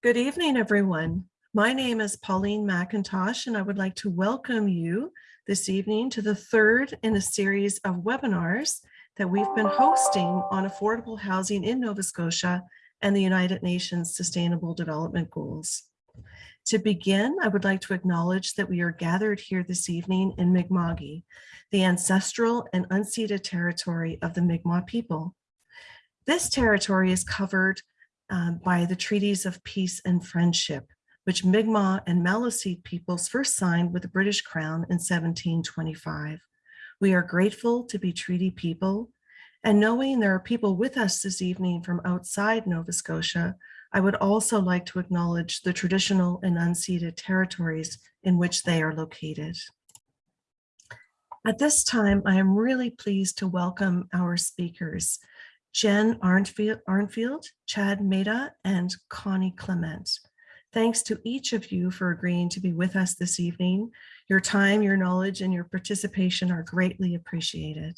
Good evening, everyone. My name is Pauline McIntosh, and I would like to welcome you this evening to the third in a series of webinars that we've been hosting on affordable housing in Nova Scotia and the United Nations Sustainable Development Goals. To begin, I would like to acknowledge that we are gathered here this evening in Mi'kma'ki, the ancestral and unceded territory of the Mi'kmaq people. This territory is covered um, by the treaties of peace and friendship, which Mi'kmaq and Maliseet peoples first signed with the British Crown in 1725. We are grateful to be treaty people and knowing there are people with us this evening from outside Nova Scotia, I would also like to acknowledge the traditional and unceded territories in which they are located. At this time, I am really pleased to welcome our speakers, Jen Arnfield, Chad Maida, and Connie Clement. Thanks to each of you for agreeing to be with us this evening. Your time, your knowledge, and your participation are greatly appreciated.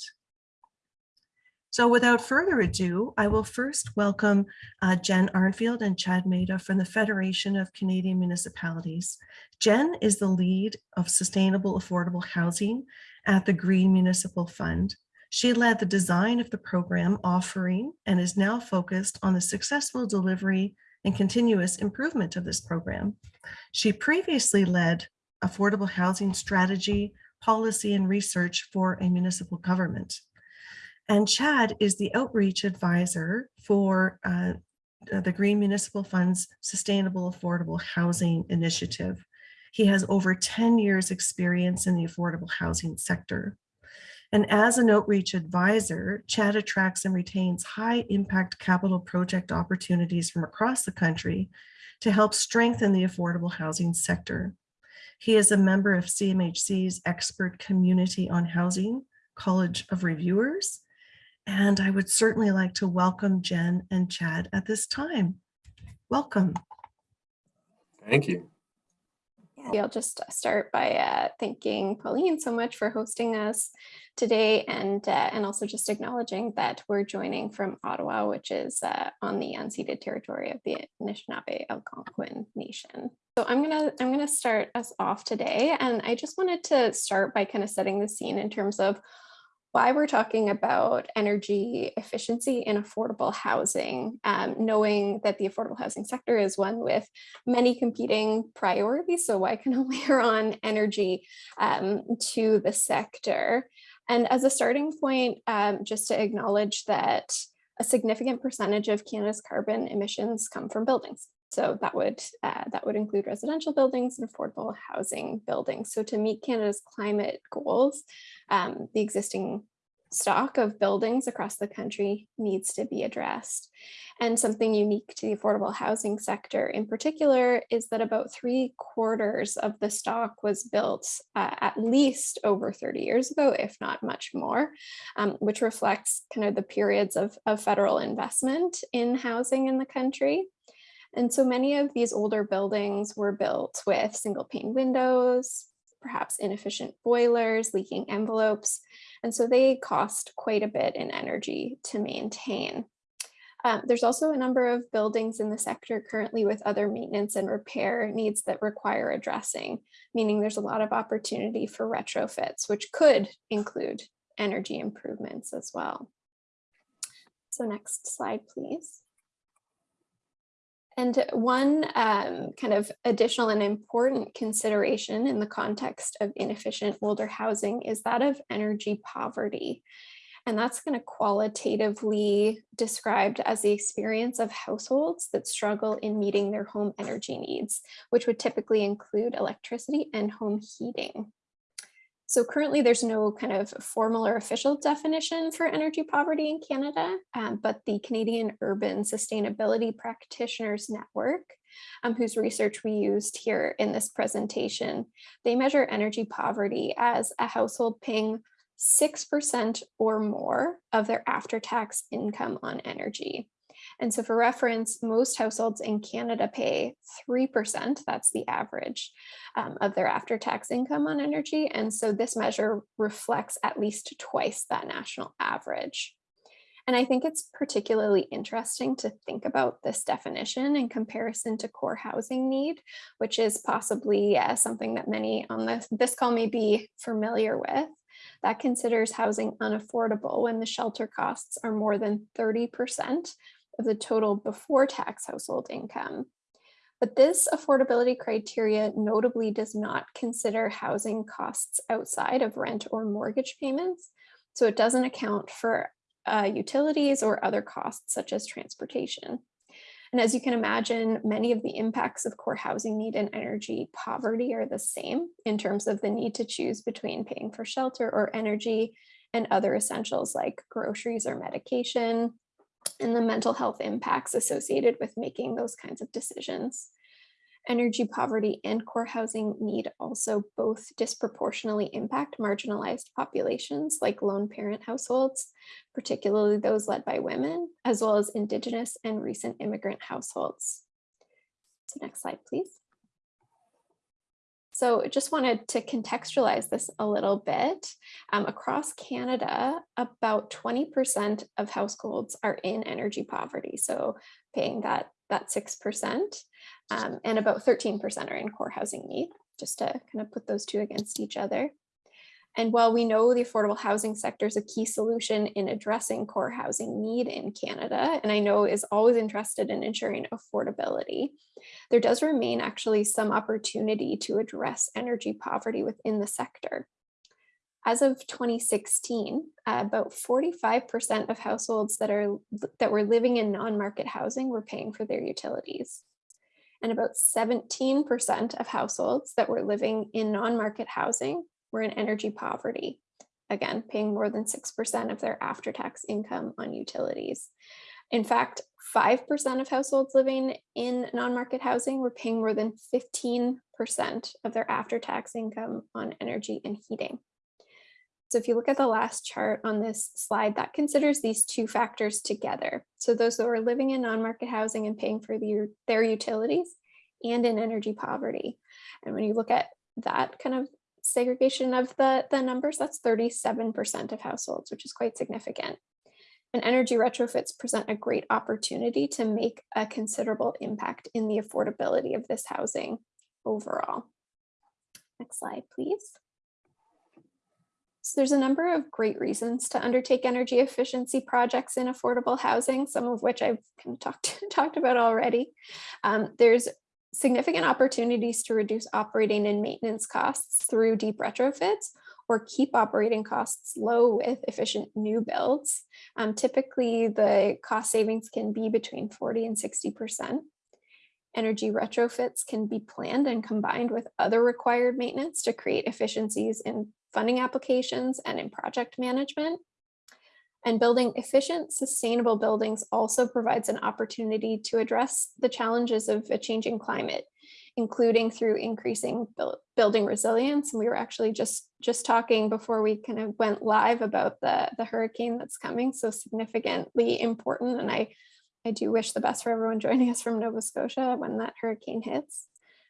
So without further ado, I will first welcome uh, Jen Arnfield and Chad Maida from the Federation of Canadian Municipalities. Jen is the lead of sustainable affordable housing at the Green Municipal Fund. She led the design of the program offering and is now focused on the successful delivery and continuous improvement of this program. She previously led affordable housing strategy, policy, and research for a municipal government. And Chad is the outreach advisor for uh, the Green Municipal Fund's Sustainable Affordable Housing Initiative. He has over 10 years experience in the affordable housing sector. And as an outreach advisor, Chad attracts and retains high impact capital project opportunities from across the country to help strengthen the affordable housing sector. He is a member of CMHC's expert community on housing, College of Reviewers, and I would certainly like to welcome Jen and Chad at this time. Welcome. Thank you. I'll just start by uh, thanking Pauline so much for hosting us today and uh, and also just acknowledging that we're joining from Ottawa, which is uh, on the unceded territory of the Anishinaabe Algonquin Nation. So I'm gonna I'm gonna start us off today, and I just wanted to start by kind of setting the scene in terms of why we're talking about energy efficiency in affordable housing, um, knowing that the affordable housing sector is one with many competing priorities. So why can I layer on energy um, to the sector? And as a starting point, um, just to acknowledge that a significant percentage of Canada's carbon emissions come from buildings. So that would uh, that would include residential buildings and affordable housing buildings. So to meet Canada's climate goals, um, the existing stock of buildings across the country needs to be addressed. And something unique to the affordable housing sector in particular is that about three quarters of the stock was built uh, at least over 30 years ago, if not much more, um, which reflects kind of the periods of, of federal investment in housing in the country. And so many of these older buildings were built with single pane windows, perhaps inefficient boilers, leaking envelopes. And so they cost quite a bit in energy to maintain. Um, there's also a number of buildings in the sector currently with other maintenance and repair needs that require addressing, meaning there's a lot of opportunity for retrofits, which could include energy improvements as well. So next slide, please. And one um, kind of additional and important consideration in the context of inefficient older housing is that of energy poverty. And that's kind of qualitatively described as the experience of households that struggle in meeting their home energy needs, which would typically include electricity and home heating. So currently there's no kind of formal or official definition for energy poverty in Canada, um, but the Canadian Urban Sustainability Practitioners Network, um, whose research we used here in this presentation, they measure energy poverty as a household paying 6% or more of their after-tax income on energy. And so for reference, most households in Canada pay 3%, that's the average um, of their after-tax income on energy. And so this measure reflects at least twice that national average. And I think it's particularly interesting to think about this definition in comparison to core housing need, which is possibly uh, something that many on this, this call may be familiar with. That considers housing unaffordable when the shelter costs are more than 30% of the total before tax household income. But this affordability criteria notably does not consider housing costs outside of rent or mortgage payments. So it doesn't account for uh, utilities or other costs such as transportation. And as you can imagine, many of the impacts of core housing need and energy poverty are the same in terms of the need to choose between paying for shelter or energy and other essentials like groceries or medication, and the mental health impacts associated with making those kinds of decisions. Energy poverty and core housing need also both disproportionately impact marginalized populations like lone parent households, particularly those led by women, as well as Indigenous and recent immigrant households. So next slide, please. So just wanted to contextualize this a little bit. Um, across Canada, about 20% of households are in energy poverty. So paying that, that 6% um, and about 13% are in core housing need, just to kind of put those two against each other. And while we know the affordable housing sector is a key solution in addressing core housing need in Canada, and I know is always interested in ensuring affordability, there does remain actually some opportunity to address energy poverty within the sector. As of 2016, uh, about 45% of households that are that were living in non-market housing were paying for their utilities. And about 17% of households that were living in non-market housing were in energy poverty, again, paying more than 6% of their after-tax income on utilities. In fact, 5% of households living in non-market housing were paying more than 15% of their after-tax income on energy and heating. So if you look at the last chart on this slide, that considers these two factors together. So those who are living in non-market housing and paying for the, their utilities and in energy poverty. And when you look at that kind of segregation of the, the numbers, that's 37% of households, which is quite significant. And energy retrofits present a great opportunity to make a considerable impact in the affordability of this housing overall. Next slide, please. So there's a number of great reasons to undertake energy efficiency projects in affordable housing, some of which I've kind of talked, talked about already. Um, there's significant opportunities to reduce operating and maintenance costs through deep retrofits or keep operating costs low with efficient new builds. Um, typically, the cost savings can be between 40 and 60%. Energy retrofits can be planned and combined with other required maintenance to create efficiencies in funding applications and in project management. And building efficient, sustainable buildings also provides an opportunity to address the challenges of a changing climate, including through increasing build, building resilience. And we were actually just, just talking before we kind of went live about the, the hurricane that's coming, so significantly important. And I, I do wish the best for everyone joining us from Nova Scotia when that hurricane hits.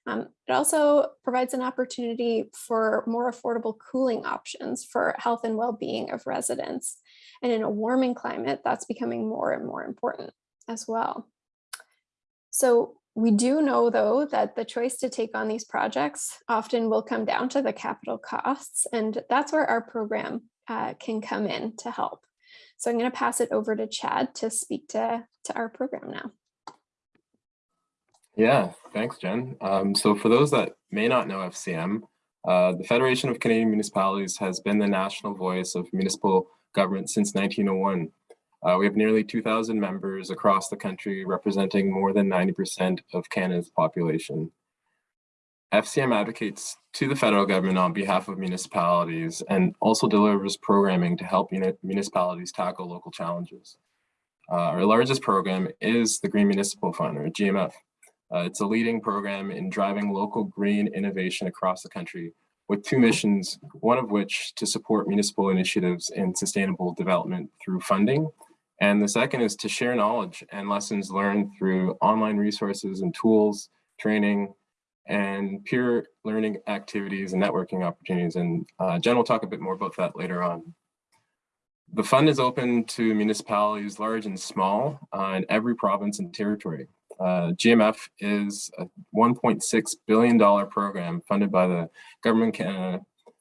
Um, it also provides an opportunity for more affordable cooling options for health and well-being of residents. And in a warming climate, that's becoming more and more important as well. So we do know, though, that the choice to take on these projects often will come down to the capital costs, and that's where our program uh, can come in to help. So I'm going to pass it over to Chad to speak to, to our program now. Yeah, thanks, Jen. Um, so for those that may not know FCM, uh, the Federation of Canadian Municipalities has been the national voice of municipal government since 1901. Uh, we have nearly 2,000 members across the country representing more than 90% of Canada's population. FCM advocates to the federal government on behalf of municipalities and also delivers programming to help municipalities tackle local challenges. Uh, our largest program is the Green Municipal Fund, or GMF. Uh, it's a leading program in driving local green innovation across the country with two missions, one of which to support municipal initiatives in sustainable development through funding. And the second is to share knowledge and lessons learned through online resources and tools, training, and peer learning activities and networking opportunities. And uh, Jen will talk a bit more about that later on. the fund is open to municipalities large and small uh, in every province and territory. Uh, GMF is a $1.6 billion program funded by the Government of Canada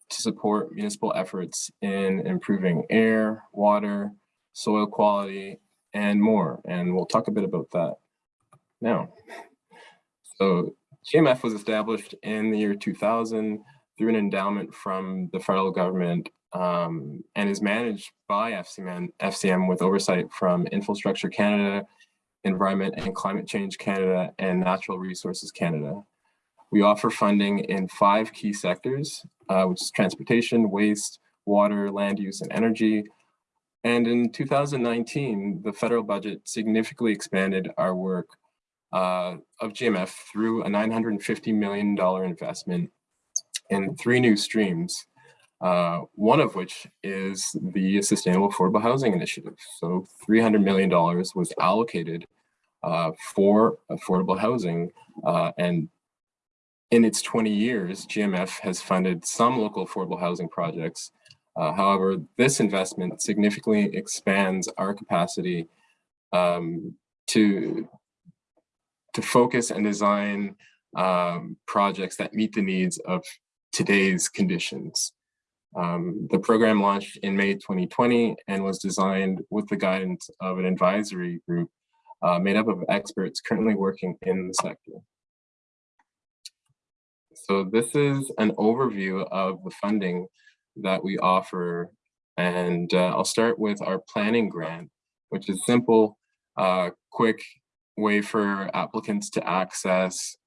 to support municipal efforts in improving air, water, soil quality, and more. And we'll talk a bit about that now. So GMF was established in the year 2000 through an endowment from the federal government um, and is managed by FCM, FCM with oversight from Infrastructure Canada, Environment and Climate Change Canada, and Natural Resources Canada. We offer funding in five key sectors, uh, which is transportation, waste, water, land use, and energy. And in 2019, the federal budget significantly expanded our work uh, of GMF through a $950 million investment in three new streams, uh, one of which is the Sustainable Affordable Housing Initiative. So $300 million was allocated uh, for affordable housing. Uh, and in its 20 years, GMF has funded some local affordable housing projects. Uh, however, this investment significantly expands our capacity um, to, to focus and design um, projects that meet the needs of today's conditions. Um, the program launched in May 2020 and was designed with the guidance of an advisory group uh, made up of experts currently working in the sector. So this is an overview of the funding that we offer. And uh, I'll start with our planning grant, which is simple, uh, quick way for applicants to access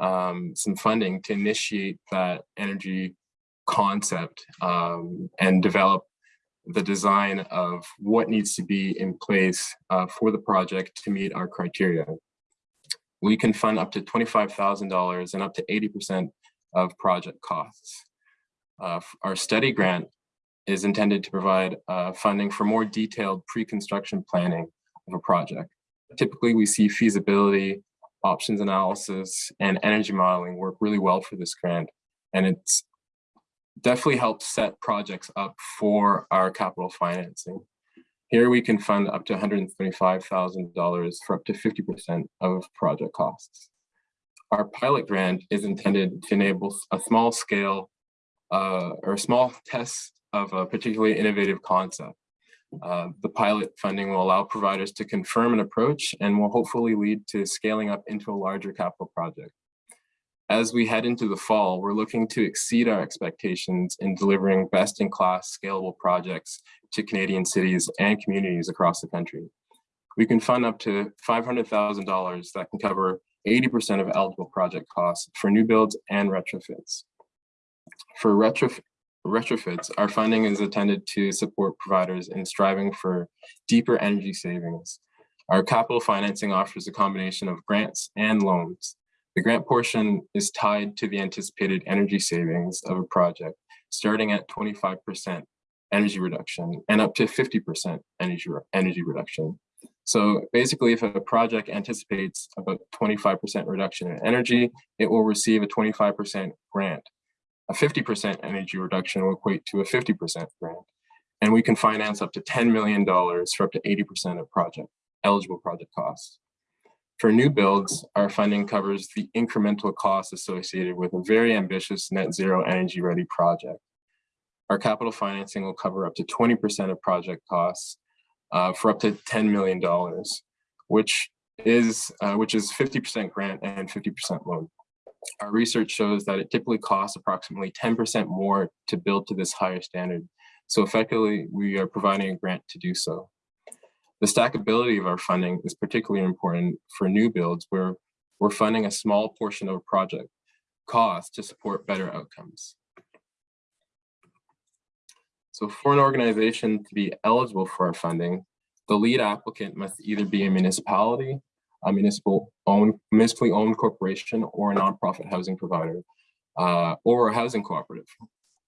um, some funding to initiate that energy concept um, and develop the design of what needs to be in place uh, for the project to meet our criteria. We can fund up to $25,000 and up to 80% of project costs. Uh, our study grant is intended to provide uh, funding for more detailed pre-construction planning of a project. Typically, we see feasibility, options analysis, and energy modeling work really well for this grant. And it's definitely helps set projects up for our capital financing. Here we can fund up to $125,000 for up to 50% of project costs. Our pilot grant is intended to enable a small scale uh, or small test of a particularly innovative concept. Uh, the pilot funding will allow providers to confirm an approach and will hopefully lead to scaling up into a larger capital project. As we head into the fall, we're looking to exceed our expectations in delivering best-in-class scalable projects to Canadian cities and communities across the country. We can fund up to $500,000 that can cover 80% of eligible project costs for new builds and retrofits. For retrof retrofits, our funding is intended to support providers in striving for deeper energy savings. Our capital financing offers a combination of grants and loans. The grant portion is tied to the anticipated energy savings of a project, starting at 25% energy reduction and up to 50% energy, energy reduction. So basically, if a project anticipates about 25% reduction in energy, it will receive a 25% grant. A 50% energy reduction will equate to a 50% grant. And we can finance up to $10 million for up to 80% of project eligible project costs. For new builds, our funding covers the incremental costs associated with a very ambitious net zero energy ready project. Our capital financing will cover up to 20% of project costs uh, for up to $10 million, which is uh, which is 50% grant and 50% loan. Our research shows that it typically costs approximately 10% more to build to this higher standard. So effectively, we are providing a grant to do so. The stackability of our funding is particularly important for new builds where we're funding a small portion of a project cost to support better outcomes. So for an organization to be eligible for our funding, the lead applicant must either be a municipality, a municipal owned, municipally owned corporation, or a nonprofit housing provider, uh, or a housing cooperative.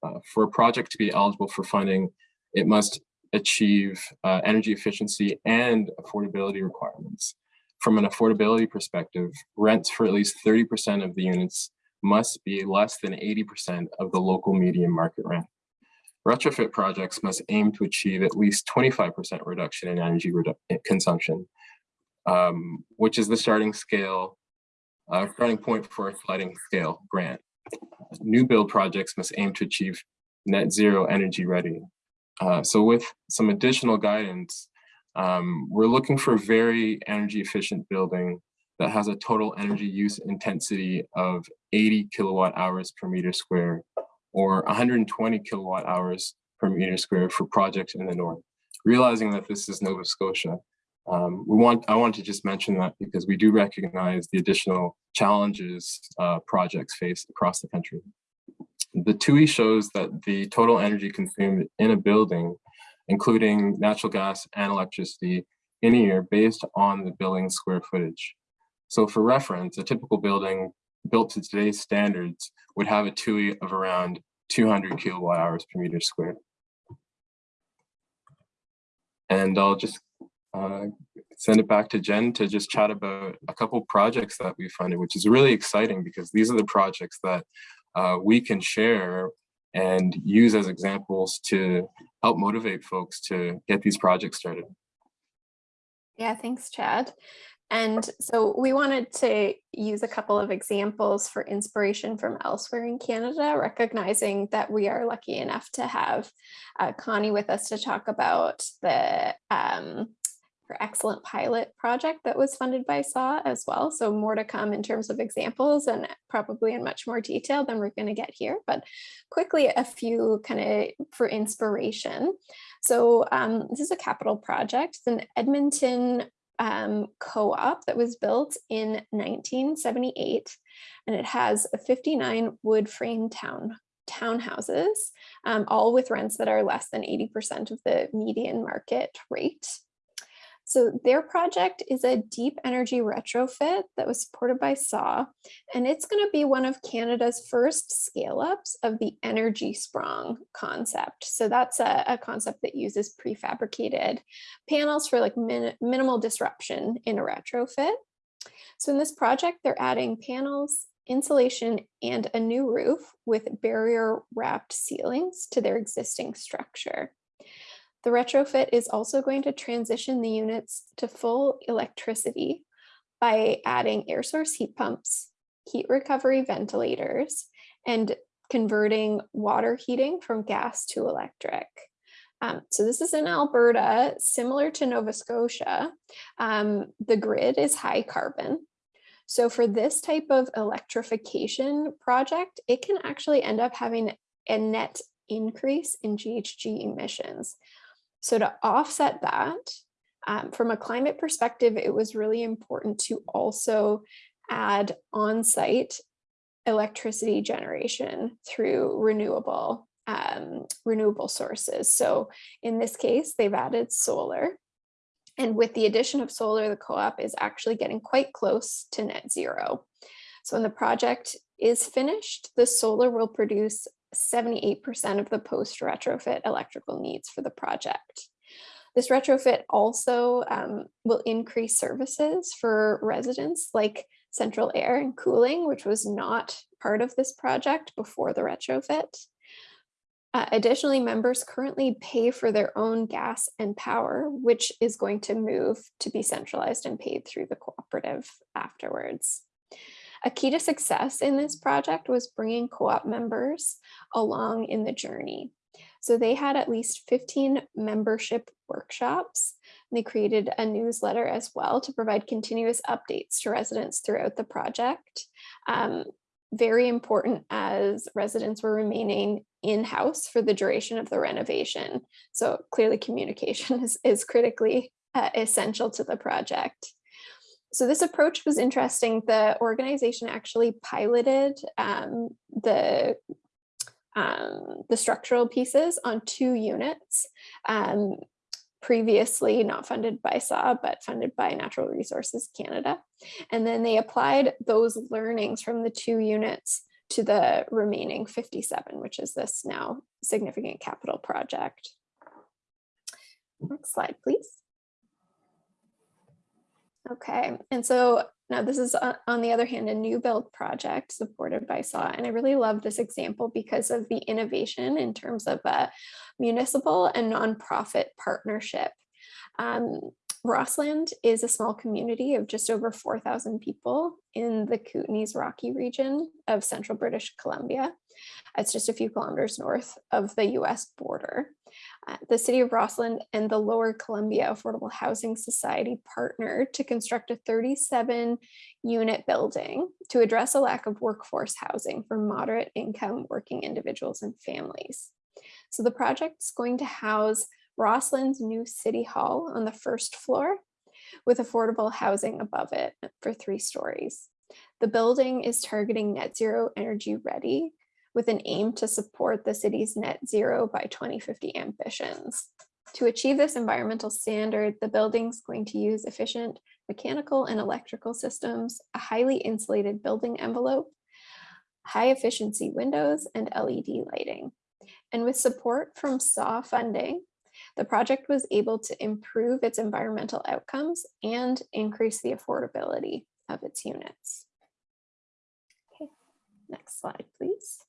Uh, for a project to be eligible for funding, it must achieve uh, energy efficiency and affordability requirements. From an affordability perspective, rents for at least 30% of the units must be less than 80% of the local median market rent. retrofit projects must aim to achieve at least 25% reduction in energy redu consumption, um, which is the starting scale, uh, starting point for a sliding scale grant. New build projects must aim to achieve net zero energy ready. Uh, so with some additional guidance, um, we're looking for a very energy efficient building that has a total energy use intensity of 80 kilowatt hours per meter square or 120 kilowatt hours per meter square for projects in the north. Realizing that this is Nova Scotia, um, we want I want to just mention that because we do recognize the additional challenges uh, projects face across the country. The TUI shows that the total energy consumed in a building, including natural gas and electricity, in a year based on the building square footage. So for reference, a typical building built to today's standards would have a TUI of around 200 kilowatt hours per meter square. And I'll just uh, send it back to Jen to just chat about a couple projects that we funded, which is really exciting because these are the projects that uh, we can share and use as examples to help motivate folks to get these projects started. Yeah, thanks, Chad. And so we wanted to use a couple of examples for inspiration from elsewhere in Canada, recognizing that we are lucky enough to have uh, Connie with us to talk about the um, her excellent pilot project that was funded by SAH as well. So more to come in terms of examples and probably in much more detail than we're going to get here. But quickly, a few kind of for inspiration. So um, this is a capital project. It's an Edmonton um, co-op that was built in 1978 and it has 59 wood frame town townhouses, um, all with rents that are less than 80% of the median market rate. So their project is a deep energy retrofit that was supported by SAH, and it's going to be one of Canada's first scale ups of the Energiesprong concept. So that's a, a concept that uses prefabricated panels for like min minimal disruption in a retrofit. So in this project, they're adding panels, insulation, and a new roof with barrier wrapped ceilings to their existing structure. The retrofit is also going to transition the units to full electricity by adding air source heat pumps, heat recovery ventilators, and converting water heating from gas to electric. Um, so this is in Alberta, similar to Nova Scotia. Um, the grid is high carbon. So for this type of electrification project, it can actually end up having a net increase in GHG emissions. So to offset that, um, from a climate perspective, it was really important to also add on-site electricity generation through renewable um, renewable sources. So in this case, they've added solar. And with the addition of solar, the co-op is actually getting quite close to net zero. So when the project is finished, the solar will produce 78% of the post retrofit electrical needs for the project. This retrofit also um, will increase services for residents like central air and cooling, which was not part of this project before the retrofit. Uh, additionally, members currently pay for their own gas and power, which is going to move to be centralized and paid through the cooperative afterwards. A key to success in this project was bringing co-op members along in the journey. So they had at least 15 membership workshops. They created a newsletter as well to provide continuous updates to residents throughout the project. Um, very important as residents were remaining in-house for the duration of the renovation. So clearly communication is, is critically uh, essential to the project. So this approach was interesting. The organization actually piloted um, the um, the structural pieces on two units, um, previously not funded by SAH, but funded by Natural Resources Canada. And then they applied those learnings from the two units to the remaining 57, which is this now significant capital project. Next slide, please. Okay, and so Now, this is uh, on the other hand, a new build project supported by SAH. And I really love this example because of the innovation in terms of a municipal and nonprofit partnership. Um, Rossland is a small community of just over 4,000 people in the Kootenays Rocky region of central British Columbia. It's just a few kilometers north of the US border. The city of Rossland and the Lower Columbia Affordable Housing Society partnered to construct a 37 unit building to address a lack of workforce housing for moderate income working individuals and families. So the project is going to house Rossland's new city hall on the first floor with affordable housing above it for three stories. The building is targeting net zero energy ready with an aim to support the city's net zero by 2050 ambitions. To achieve this environmental standard, the building's going to use efficient mechanical and electrical systems, a highly insulated building envelope, high efficiency windows, and LED lighting. And with support from SAH funding, the project was able to improve its environmental outcomes and increase the affordability of its units. Okay, next slide, please.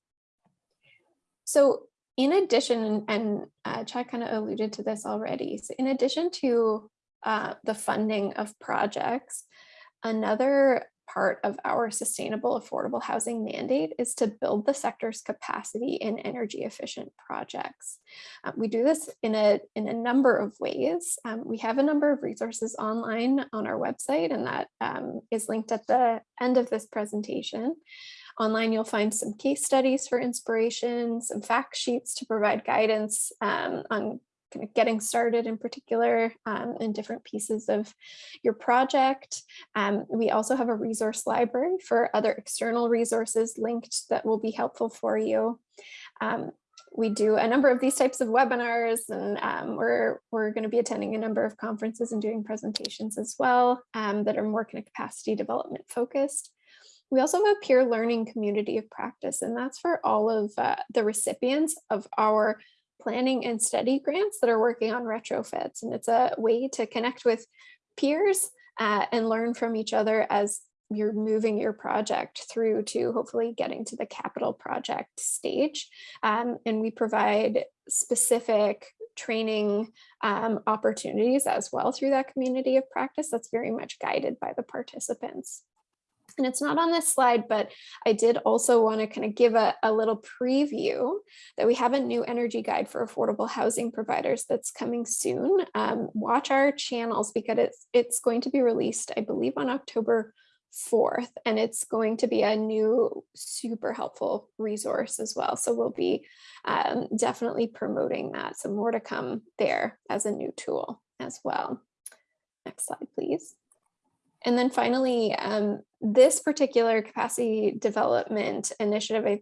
So in addition, and uh, Chad kind of alluded to this already, so in addition to uh, the funding of projects, another part of our sustainable affordable housing mandate is to build the sector's capacity in energy efficient projects. Uh, we do this in a, in a number of ways. Um, we have a number of resources online on our website and that um, is linked at the end of this presentation. Online, you'll find some case studies for inspiration, some fact sheets to provide guidance um, on kind of getting started in particular um, in different pieces of your project. Um, we also have a resource library for other external resources linked that will be helpful for you. Um, we do a number of these types of webinars and um, we're, we're going to be attending a number of conferences and doing presentations as well um, that are more kind of capacity development focused. We also have a peer learning community of practice, and that's for all of uh, the recipients of our planning and study grants that are working on retrofits. And it's a way to connect with peers uh, and learn from each other as you're moving your project through to hopefully getting to the capital project stage. Um, and we provide specific training um, opportunities as well through that community of practice that's very much guided by the participants. And it's not on this slide, but I did also want to kind of give a, a little preview that we have a new energy guide for affordable housing providers that's coming soon. Um, watch our channels because it's, it's going to be released, I believe, on October 4th, and it's going to be a new super helpful resource as well. So we'll be um, definitely promoting that. So more to come there as a new tool as well. Next slide, please. And then finally, um, this particular capacity development initiative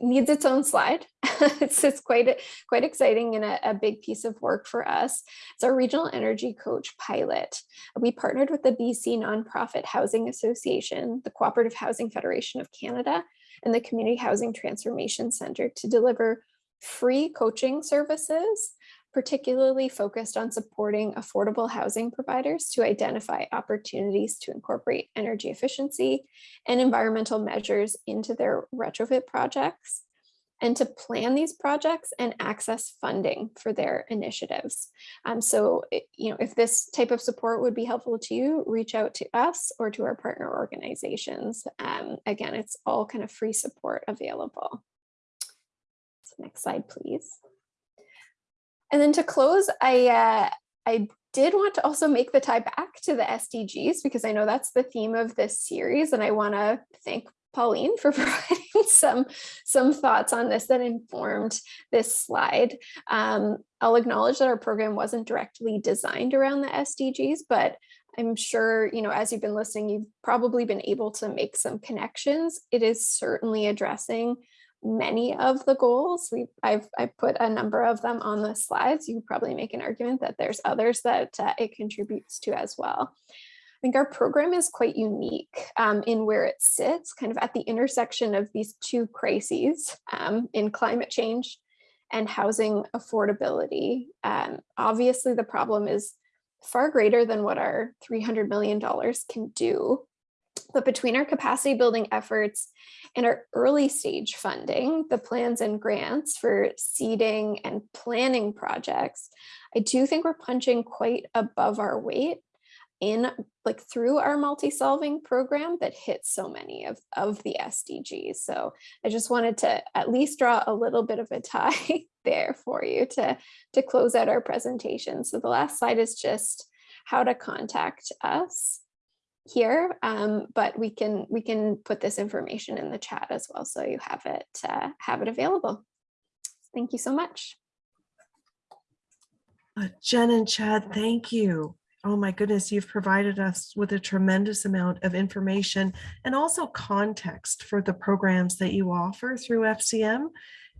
needs its own slide. it's, it's quite, quite exciting and a, a, big piece of work for us. It's our regional energy coach pilot. We partnered with the BC Nonprofit Housing Association, the Cooperative Housing Federation of Canada, and the Community Housing Transformation Center to deliver free coaching services particularly focused on supporting affordable housing providers to identify opportunities to incorporate energy efficiency and environmental measures into their retrofit projects and to plan these projects and access funding for their initiatives. Um, so, you know, if this type of support would be helpful to you, reach out to us or to our partner organizations. Um, again, it's all kind of free support available. So next slide, please. And then to close, I, uh, I did want to also make the tie back to the SDGs because I know that's the theme of this series and I want to thank Pauline for providing some, some thoughts on this that informed this slide. Um, I'll acknowledge that our program wasn't directly designed around the SDGs, but I'm sure, you know, as you've been listening, you've probably been able to make some connections. It is certainly addressing many of the goals. We I've I put a number of them on the slides. You probably make an argument that there's others that uh, it contributes to as well. I think our program is quite unique um, in where it sits, kind of at the intersection of these two crises um, in climate change and housing affordability. Um, obviously, the problem is far greater than what our $300 million can do. But between our capacity building efforts and our early stage funding, the plans and grants for seeding and planning projects, I do think we're punching quite above our weight in like through our multi-solving program that hits so many of, of the SDGs. So I just wanted to at least draw a little bit of a tie there for you to, to close out our presentation. So the last slide is just how to contact us here, um, but we can we can put this information in the chat as well, so you have it uh, have it available. Thank you so much. Uh, Jen and Chad, thank you. Oh my goodness, you've provided us with a tremendous amount of information and also context for the programs that you offer through FCM.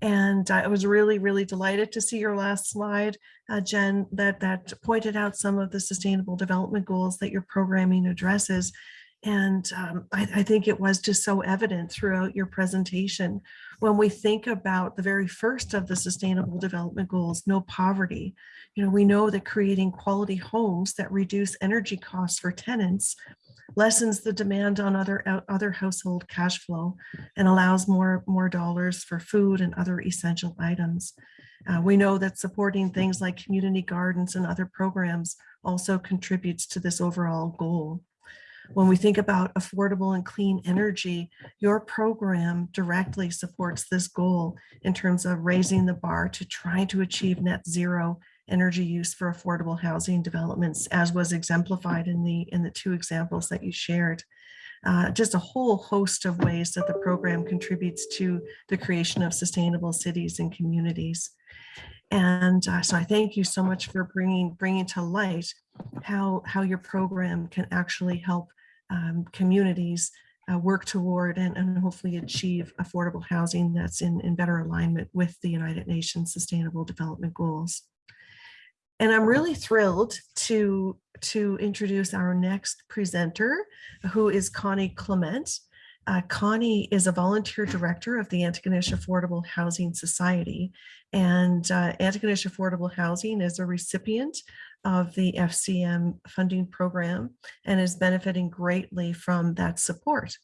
And I was really, really delighted to see your last slide, uh, Jen, that, that pointed out some of the sustainable development goals that your programming addresses. And um, I, I think it was just so evident throughout your presentation. When we think about the very first of the sustainable development goals, no poverty, you know, we know that creating quality homes that reduce energy costs for tenants lessens the demand on other other household cash flow and allows more more dollars for food and other essential items. Uh, we know that supporting things like community gardens and other programs also contributes to this overall goal. When we think about affordable and clean energy, your program directly supports this goal in terms of raising the bar to try to achieve net zero energy use for affordable housing developments, as was exemplified in the in the two examples that you shared. Uh, just a whole host of ways that the program contributes to the creation of sustainable cities and communities. And uh, so I thank you so much for bringing bringing to light how how your program can actually help um, communities uh, work toward and, and hopefully achieve affordable housing that's in, in better alignment with the United Nations Sustainable Development Goals. And I'm really thrilled to, to introduce our next presenter, who is Connie Clement. Uh, Connie is a volunteer director of the Antigonish Affordable Housing Society. And uh, Antigonish Affordable Housing is a recipient of the FCM funding program and is benefiting greatly from that support.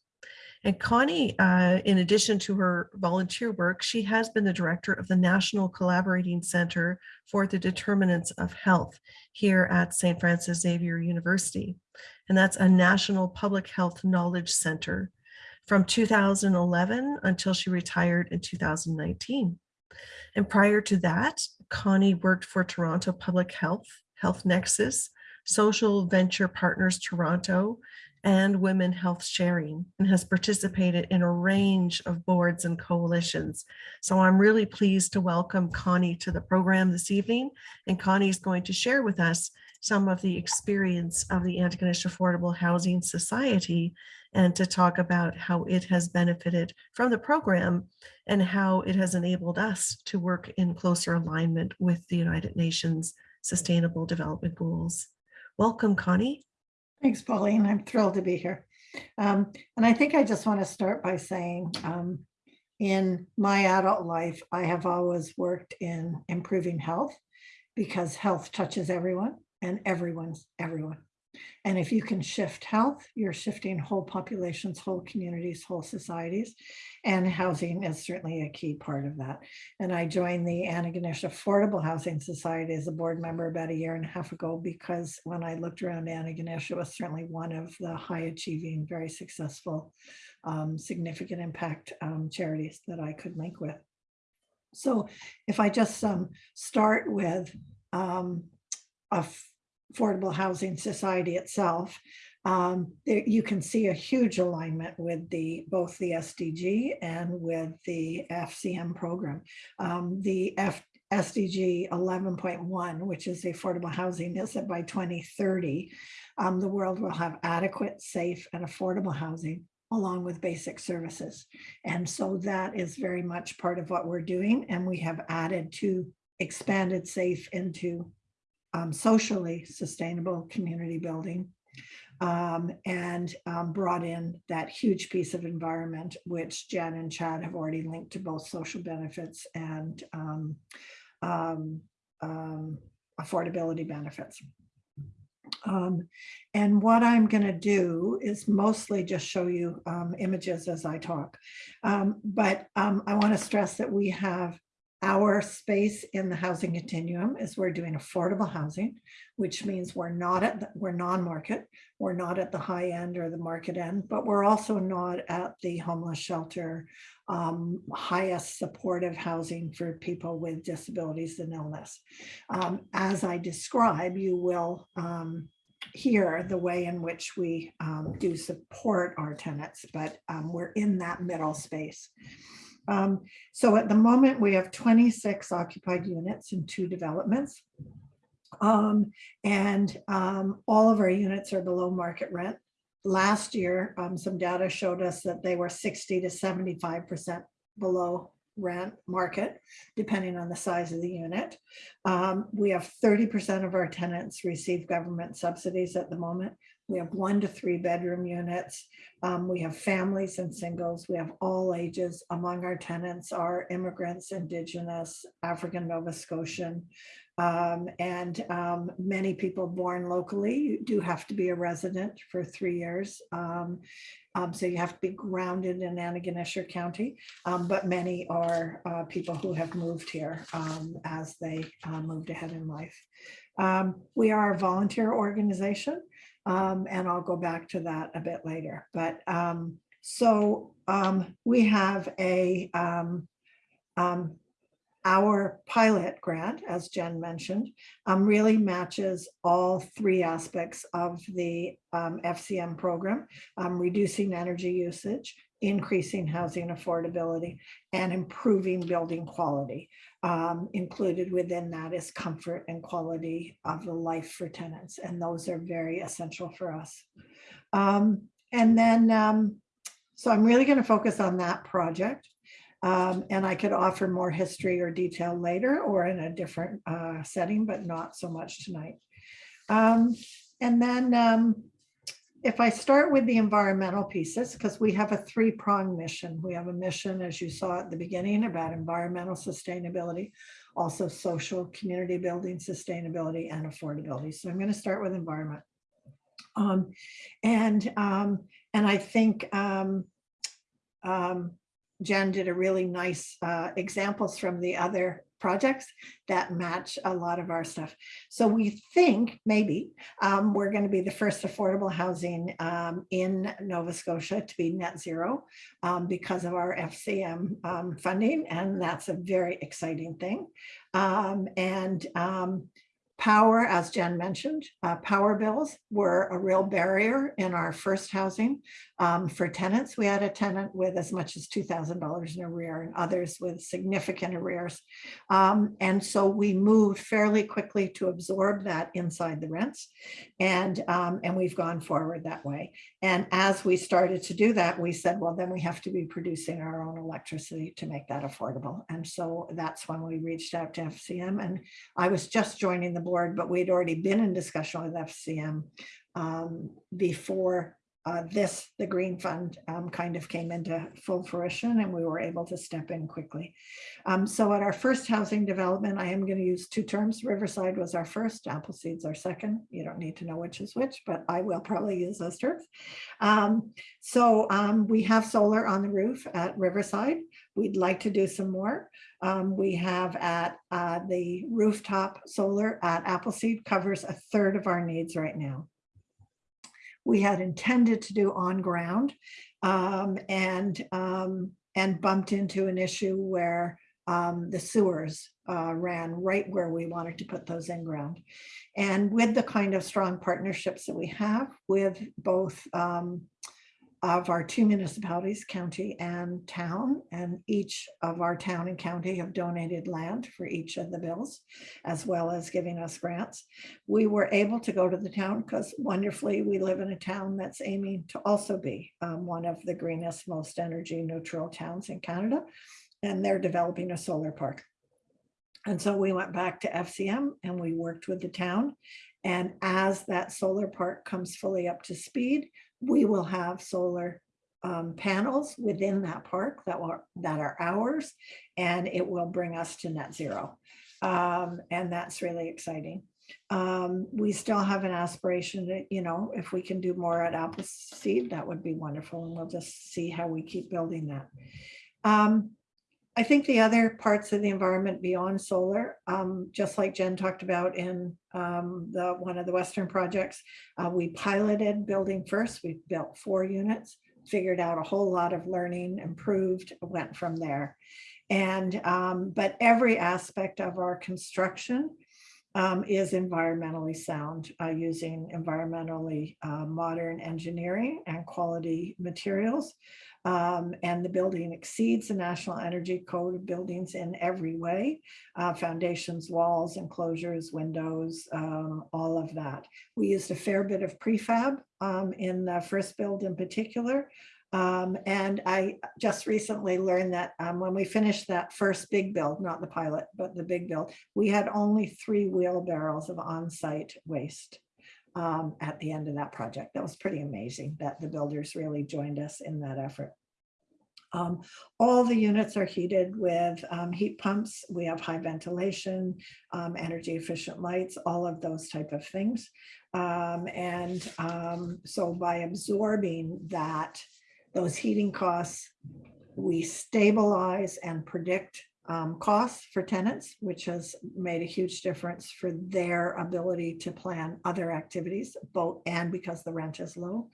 And Connie, uh, in addition to her volunteer work, she has been the director of the National Collaborating Center for the Determinants of Health here at St. Francis Xavier University. And that's a national public health knowledge center from 2011 until she retired in 2019. And prior to that, Connie worked for Toronto Public Health, Health Nexus, Social Venture Partners Toronto, and Women Health Sharing and has participated in a range of boards and coalitions. So I'm really pleased to welcome Connie to the program this evening. And Connie is going to share with us some of the experience of the Antigonish Affordable Housing Society and to talk about how it has benefited from the program and how it has enabled us to work in closer alignment with the United Nations Sustainable Development Goals. Welcome, Connie. Thanks, Pauline. I'm thrilled to be here. Um, and I think I just want to start by saying um, in my adult life, I have always worked in improving health because health touches everyone and everyone's everyone. And if you can shift health, you're shifting whole populations, whole communities, whole societies. And housing is certainly a key part of that. And I joined the Antigonish Affordable Housing Society as a board member about a year and a half ago because when I looked around Antigonish, it was certainly one of the high achieving, very successful, um, significant impact um, charities that I could link with. So if I just um, start with um, a Affordable Housing Society itself, um, you can see a huge alignment with the both the SDG and with the FCM program. Um, the F, SDG 11.1, which is the affordable housing, is that by 2030, um, the world will have adequate, safe, and affordable housing along with basic services. And so that is very much part of what we're doing. And we have added to expanded safe into um, socially sustainable community building um, and um, brought in that huge piece of environment, which Jen and Chad have already linked to both social benefits and um, um, um, affordability benefits. Um, and what I'm going to do is mostly just show you um, images as I talk. Um, but I want to stress that we have our space in the housing continuum is we're doing affordable housing, which means we're not at, the- we're non-market, we're not at the high end or the market end, but we're also not at the homeless shelter, um, highest supportive housing for people with disabilities and illness. Um, as I describe, you will um, hear the way in which we um, do support our tenants, but um, we're in that middle space. Um, so at the moment, we have 26 occupied units in two developments. Um, and um, all of our units are below market rent. Last year, um, some data showed us that they were 60 to 75% below rent market, depending on the size of the unit. Um, we have 30% of our tenants receive government subsidies at the moment. We have one to three bedroom units. Um, we have families and singles. We have all ages. Among our tenants are immigrants, indigenous, African Nova Scotian. Um, and um, many people born locally You do have to be a resident for three years. Um, um, so you have to be grounded in Antigonish County, um, but many are uh, people who have moved here as they uh, moved ahead in life. Um, we are a volunteer organization, um, and I'll go back to that a bit later. But um, so um, we have a um, um, our pilot grant, as Jen mentioned, really matches all three aspects of the FCM program, reducing energy usage, increasing housing affordability, and improving building quality. Um, included within that is comfort and quality of the life for tenants, and those are very essential for us. Um, and then, um, so I'm really going to focus on that project. Um, and I could offer more history or detail later or in a different uh, setting, but not so much tonight. Um, and then um, if I start with the environmental pieces, because we have a three prong mission. We have a mission, as you saw at the beginning, about environmental sustainability, also social community building sustainability and affordability. So I'm going to start with environment. Um, and, um, and I think um, um, Jen did a really nice uh, examples from the other projects that match a lot of our stuff. So we think maybe um, we're going to be the first affordable housing um, in Nova Scotia to be net zero um, because of our FCM um, funding. And that's a very exciting thing. Um, and um, Power, as Jen mentioned, uh, power bills were a real barrier in our first housing. Um, for tenants, we had a tenant with as much as $2,000 in arrear and others with significant arrears. Um, and so we moved fairly quickly to absorb that inside the rents. And, um, and we've gone forward that way. And as we started to do that, we said, well, then we have to be producing our own electricity to make that affordable. And so that's when we reached out to FCM and I was just joining the board, but we'd already been in discussion with FCM um, before uh, this, the Green Fund um, kind of came into full fruition and we were able to step in quickly. Um, so at our first housing development, I am going to use two terms. Riverside was our first, Appleseed's our second. You don't need to know which is which, but I will probably use those terms. Um, so um, we have solar on the roof at Riverside. We'd like to do some more. Um, we have at uh, the rooftop solar at Appleseed covers a third of our needs right now. We had intended to do on ground um, and um, and bumped into an issue where um, the sewers uh, ran right where we wanted to put those in ground. And with the kind of strong partnerships that we have with both um, of our two municipalities, county and town, and each of our town and county have donated land for each of the bills, as well as giving us grants. We were able to go to the town because wonderfully, we live in a town that's aiming to also be um, one of the greenest, most energy neutral towns in Canada, and they're developing a solar park. And so we went back to FCM and we worked with the town. And as that solar park comes fully up to speed, we will have solar um, panels within that park that are, that are ours, and it will bring us to net zero. Um, and that's really exciting. Um, we still have an aspiration that, you know, if we can do more at Appleseed, that would be wonderful. And we'll just see how we keep building that. Um, I think the other parts of the environment beyond solar, um, just like Jen talked about in um, the one of the Western projects, uh, we piloted building first. We built four units, figured out a whole lot of learning, improved, went from there. And um, but every aspect of our construction um, is environmentally sound, uh, using environmentally uh, modern engineering and quality materials. Um, and the building exceeds the National Energy Code of buildings in every way, uh, foundations, walls, enclosures, windows, um, all of that. We used a fair bit of prefab um, in the first build in particular. Um, and I just recently learned that um, when we finished that first big build, not the pilot, but the big build, we had only three wheelbarrows of on-site waste um, at the end of that project. That was pretty amazing that the builders really joined us in that effort. Um, all the units are heated with um, heat pumps. We have high ventilation, um, energy efficient lights, all of those type of things. Um, and um, so by absorbing that, those heating costs, we stabilize and predict um, costs for tenants, which has made a huge difference for their ability to plan other activities, both and because the rent is low.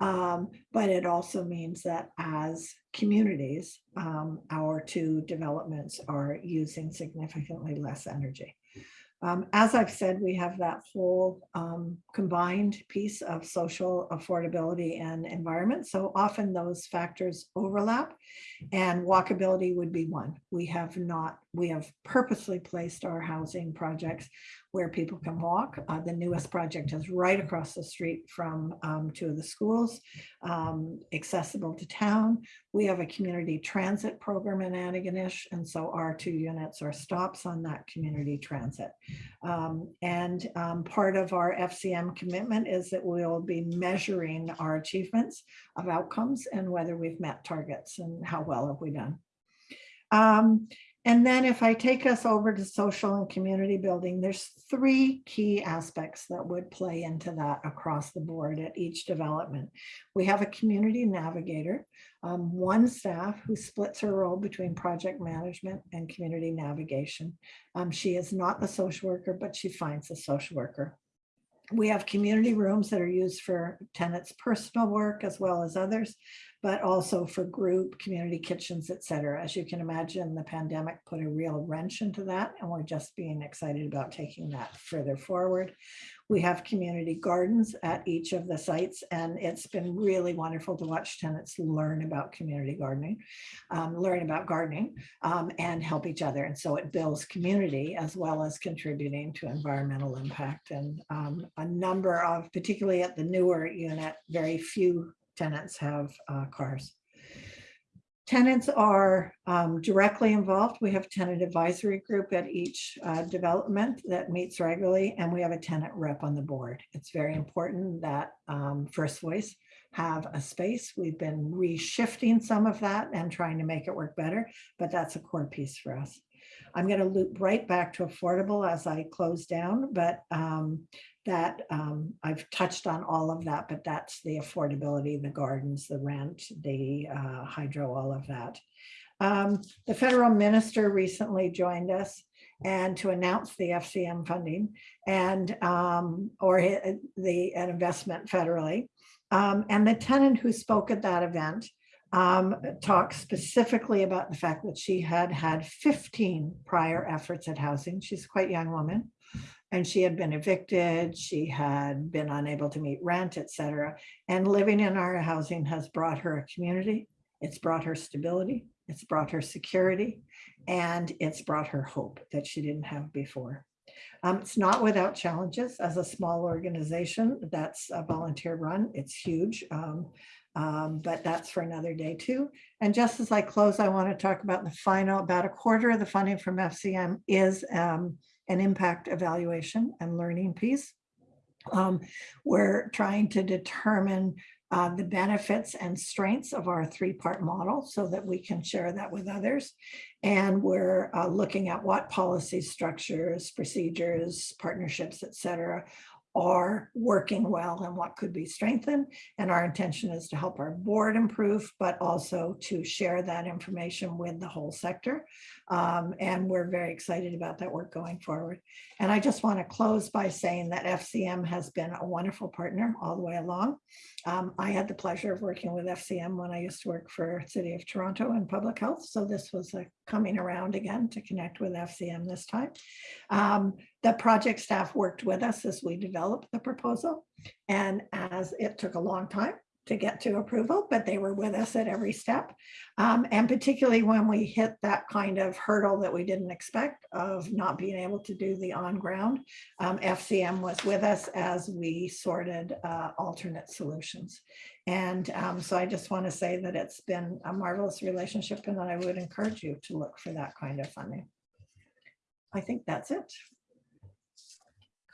Um, but it also means that as communities, um, our two developments are using significantly less energy. Um, as I've said, we have that whole um, combined piece of social affordability and environment. So often those factors overlap and walkability would be one. We have not, we have purposely placed our housing projects where people can walk. Uh, the newest project is right across the street from um, two of the schools, um, accessible to town. We have a community transit program in Antigonish, and so our two units are stops on that community transit. Um, and um, part of our FCM commitment is that we'll be measuring our achievements of outcomes and whether we've met targets and how well have we done. Um, and then if I take us over to social and community building, there's three key aspects that would play into that across the board at each development. We have a community navigator, um, one staff who splits her role between project management and community navigation. Um, she is not the social worker, but she finds the social worker. We have community rooms that are used for tenants' personal work as well as others, but also for group, community kitchens, et cetera. As you can imagine, the pandemic put a real wrench into that, and we're just being excited about taking that further forward. We have community gardens at each of the sites, and it's been really wonderful to watch tenants learn about community gardening, um, learn about gardening, um, and help each other. And so it builds community as well as contributing to environmental impact. And um, a number of, particularly at the newer unit, very few tenants have uh, cars. Tenants are um, directly involved. We have tenant advisory group at each uh, development that meets regularly, and we have a tenant rep on the board. It's very important that um, First Voice have a space. We've been reshifting some of that and trying to make it work better, but that's a core piece for us. I'm going to loop right back to affordable as I close down, but um, that um, I've touched on all of that, but that's the affordability, the gardens, the rent, the uh, hydro, all of that. Um, the federal minister recently joined us and to announce the FCM funding and um, or the an investment federally. Um, and the tenant who spoke at that event um, talked specifically about the fact that she had had 15 prior efforts at housing. She's a quite young woman and she had been evicted, she had been unable to meet rent, etc. And living in our housing has brought her a community, it's brought her stability, it's brought her security, and it's brought her hope that she didn't have before. Um, it's not without challenges as a small organization that's a volunteer run, it's huge. Um, um, but that's for another day too. And just as I close, I want to talk about the final, about a quarter of the funding from FCM is um, an impact evaluation and learning piece. Um, we're trying to determine uh, the benefits and strengths of our three-part model so that we can share that with others. And we're uh, looking at what policy structures, procedures, partnerships, et cetera, are working well and what could be strengthened. And our intention is to help our board improve, but also to share that information with the whole sector. Um, and we're very excited about that work going forward. And I just want to close by saying that FCM has been a wonderful partner all the way along. Um, I had the pleasure of working with FCM when I used to work for City of Toronto in public health. So this was a coming around again to connect with FCM this time. Um, the project staff worked with us as we developed the proposal. And as it took a long time to get to approval, but they were with us at every step. Um, and particularly when we hit that kind of hurdle that we didn't expect of not being able to do the on ground, um, FCM was with us as we sorted uh, alternate solutions. And um, so I just want to say that it's been a marvelous relationship and that I would encourage you to look for that kind of funding. I think that's it.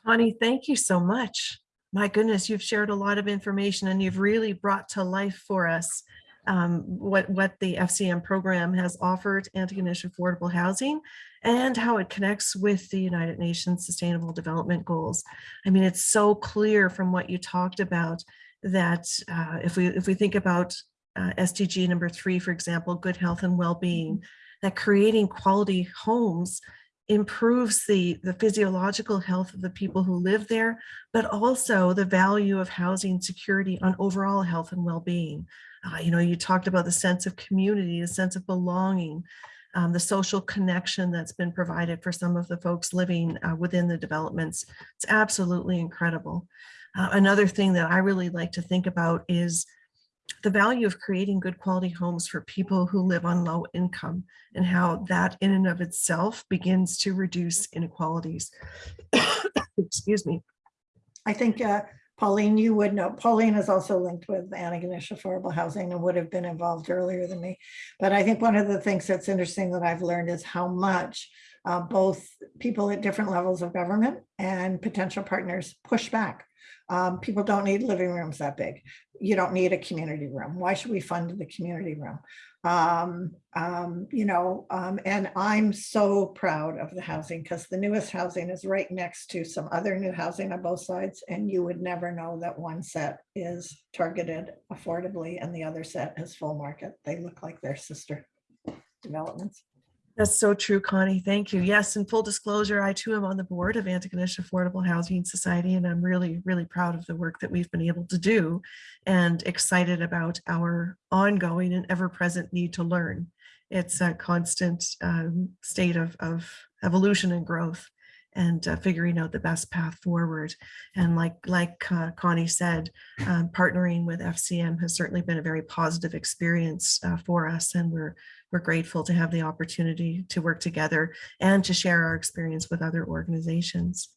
Connie, thank you so much. My goodness, you've shared a lot of information and you've really brought to life for us um, what, what the FCM program has offered Antigonish affordable housing and how it connects with the United Nations Sustainable Development Goals. I mean, it's so clear from what you talked about that uh, if we if we think about uh, SDG number three, for example, good health and well-being, that creating quality homes improves the, the physiological health of the people who live there, but also the value of housing security on overall health and well-being. Uh, you know, you talked about the sense of community, the sense of belonging, um, the social connection that's been provided for some of the folks living uh, within the developments. It's absolutely incredible. Uh, another thing that I really like to think about is the value of creating good quality homes for people who live on low income and how that in and of itself begins to reduce inequalities. Excuse me. I think uh, Pauline, you would know, Pauline is also linked with Antigonish Affordable Housing and would have been involved earlier than me. But I think one of the things that's interesting that I've learned is how much uh, both people at different levels of government and potential partners push back. Um, people don't need living rooms that big. You don't need a community room. Why should we fund the community room? Um, um, you know, um, and I'm so proud of the housing because the newest housing is right next to some other new housing on both sides. And you would never know that one set is targeted affordably and the other set is full market. They look like their sister developments. That's so true, Connie. Thank you. Yes, in full disclosure, I too am on the board of Antigonish Affordable Housing Society, and I'm really, really proud of the work that we've been able to do and excited about our ongoing and ever-present need to learn. It's a constant um, state of, of evolution and growth and uh, figuring out the best path forward. And like, like uh, Connie said, um, partnering with FCM has certainly been a very positive experience uh, for us. And we're, we're grateful to have the opportunity to work together and to share our experience with other organizations.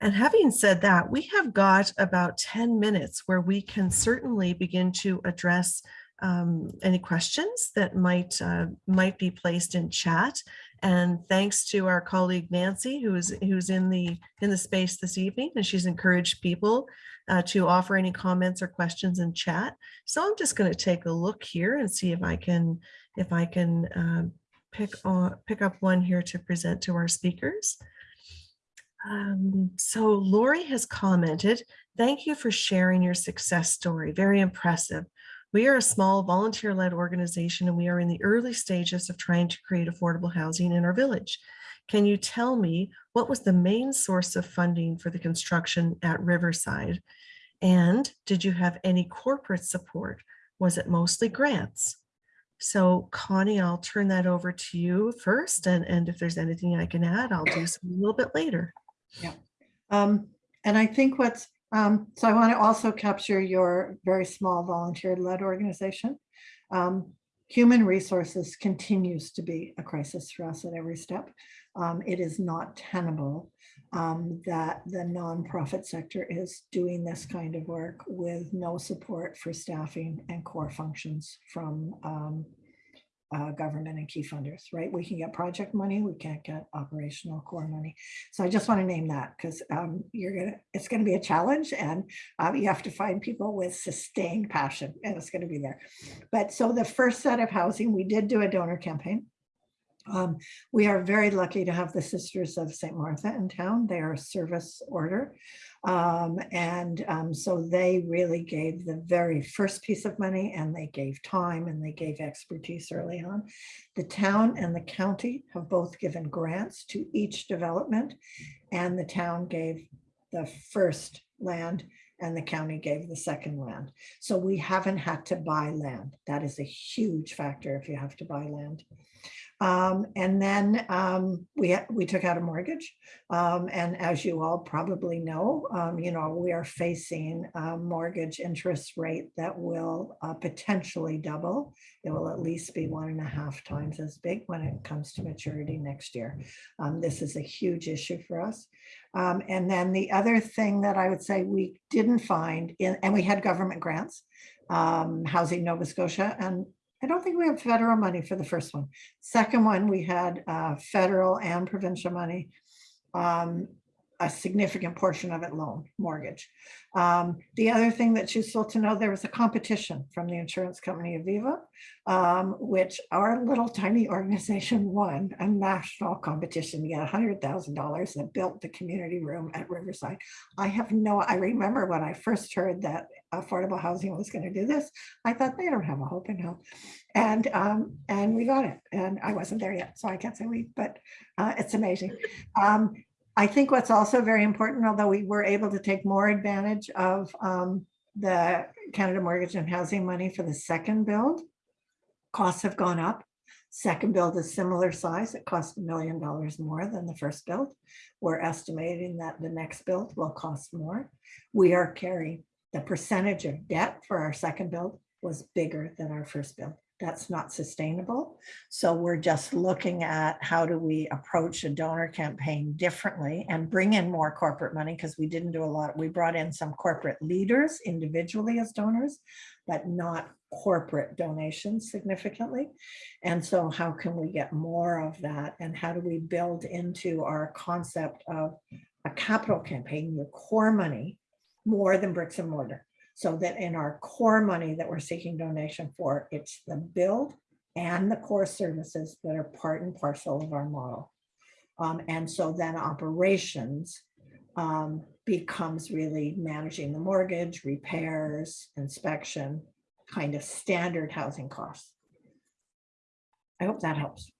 And having said that, we have got about 10 minutes where we can certainly begin to address um, any questions that might uh, might be placed in chat. And thanks to our colleague Nancy, who's who's in the in the space this evening, and she's encouraged people uh, to offer any comments or questions in chat. So I'm just going to take a look here and see if I can if I can uh, pick on pick up one here to present to our speakers. Um, so Lori has commented, thank you for sharing your success story. Very impressive. We are a small volunteer-led organization and we are in the early stages of trying to create affordable housing in our village. Can you tell me what was the main source of funding for the construction at Riverside? And did you have any corporate support? Was it mostly grants? So Connie, I'll turn that over to you first. And, and if there's anything I can add, I'll do some a little bit later. Yeah. Um, and I think what's um, so I want to also capture your very small volunteer-led organization. Um, human resources continues to be a crisis for us at every step. Um, it is not tenable um, that the nonprofit sector is doing this kind of work with no support for staffing and core functions from um, uh, government and key funders, right? We can get project money, we can't get operational core money. So I just want to name that because um, you're gonna, it's gonna be a challenge and uh, you have to find people with sustained passion and it's gonna be there. But so the first set of housing, we did do a donor campaign. Um, we are very lucky to have the Sisters of St. Martha in town. They are a service order. Um, and um, so they really gave the very first piece of money and they gave time and they gave expertise early on. The town and the county have both given grants to each development and the town gave the first land and the county gave the second land. So we haven't had to buy land. That is a huge factor if you have to buy land. Um, and then um, we, we took out a mortgage. Um, and as you all probably know, um, you know, we are facing a mortgage interest rate that will uh, potentially double. It will at least be one and a half times as big when it comes to maturity next year. Um, this is a huge issue for us. Um, and then the other thing that I would say we didn't find in, and we had government grants, Housing Nova Scotia, and I don't think we have federal money for the first one. Second one, we had uh, federal and provincial money. um, A significant portion of it loan mortgage. Um, The other thing that's useful to know, there was a competition from the insurance company Aviva, um, which our little tiny organization won a national competition to get hundred thousand dollars and built the community room at Riverside. I have no, I remember when I first heard that affordable housing was going to do this, I thought they don't have a hope in hell. And, um, and we got it and I wasn't there yet, so I can't say we, but, uh, it's amazing. I think what's also very important, although we were able to take more advantage of, um, the Canada Mortgage and Housing money for the second build, costs have gone up. Second build is similar size. It cost a million dollars more than the first build. We're estimating that the next build will cost more. We are carrying the percentage of debt for our second build was bigger than our first build. That's not sustainable. So we're just looking at how do we approach a donor campaign differently and bring in more corporate money because we didn't do a lot. We brought in some corporate leaders individually as donors, but not corporate donations significantly. And so how can we get more of that? And how do we build into our concept of a capital campaign, your core money, more than bricks and mortar? So that in our core money that we're seeking donation for, it's the build and the core services that are part and parcel of our model. Um, and so then operations um, becomes really managing the mortgage, repairs, inspection, kind of standard housing costs. I hope that helps.